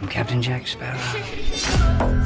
I'm Captain Jack Sparrow.